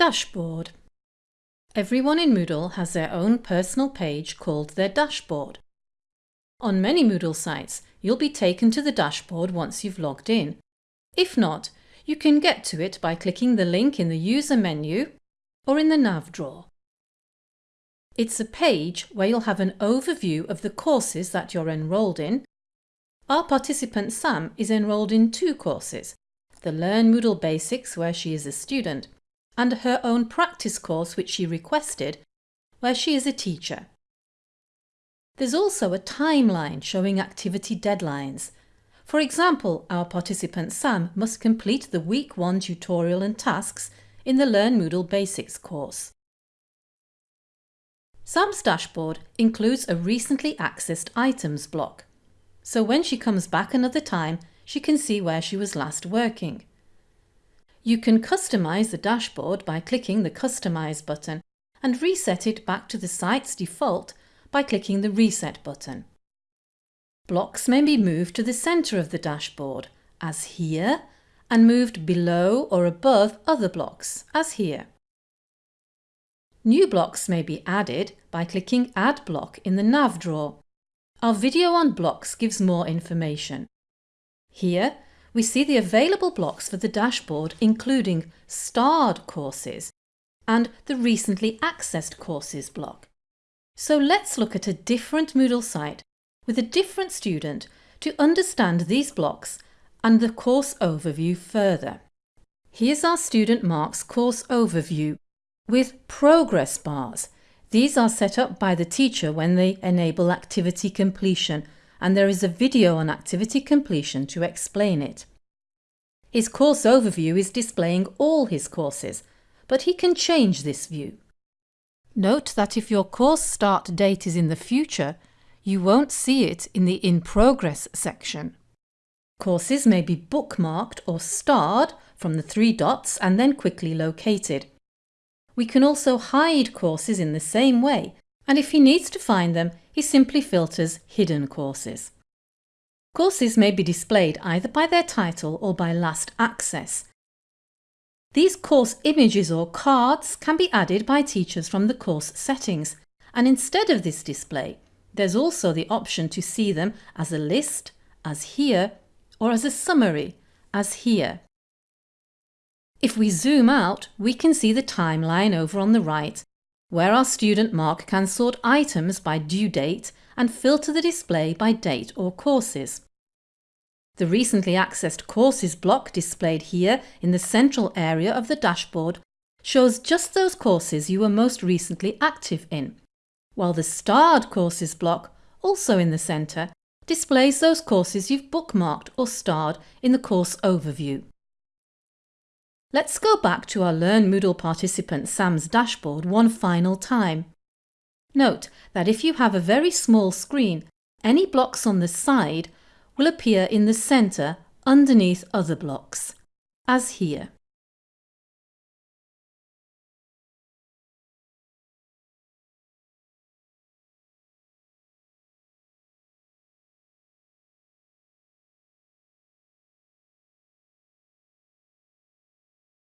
Dashboard Everyone in Moodle has their own personal page called their dashboard. On many Moodle sites, you'll be taken to the dashboard once you've logged in. If not, you can get to it by clicking the link in the user menu or in the nav drawer. It's a page where you'll have an overview of the courses that you're enrolled in. Our participant Sam is enrolled in two courses, the Learn Moodle Basics where she is a student and her own practice course which she requested, where she is a teacher. There's also a timeline showing activity deadlines. For example, our participant Sam must complete the Week 1 tutorial and tasks in the Learn Moodle Basics course. Sam's dashboard includes a recently accessed items block, so when she comes back another time she can see where she was last working. You can customize the dashboard by clicking the Customize button and reset it back to the site's default by clicking the Reset button. Blocks may be moved to the centre of the dashboard, as here, and moved below or above other blocks, as here. New blocks may be added by clicking Add block in the nav drawer. Our video on blocks gives more information. Here, we see the available blocks for the dashboard including starred courses and the recently accessed courses block. So let's look at a different Moodle site with a different student to understand these blocks and the course overview further. Here's our student Mark's course overview with progress bars. These are set up by the teacher when they enable activity completion and there is a video on activity completion to explain it. His course overview is displaying all his courses, but he can change this view. Note that if your course start date is in the future, you won't see it in the In Progress section. Courses may be bookmarked or starred from the three dots and then quickly located. We can also hide courses in the same way and if he needs to find them, he simply filters Hidden Courses. Courses may be displayed either by their title or by last access. These course images or cards can be added by teachers from the course settings and instead of this display, there's also the option to see them as a list, as here, or as a summary, as here. If we zoom out, we can see the timeline over on the right where our student Mark can sort items by due date and filter the display by date or courses. The recently accessed courses block displayed here in the central area of the dashboard shows just those courses you were most recently active in, while the starred courses block, also in the centre, displays those courses you've bookmarked or starred in the course overview. Let's go back to our Learn Moodle participant Sam's dashboard one final time. Note that if you have a very small screen, any blocks on the side will appear in the centre underneath other blocks, as here.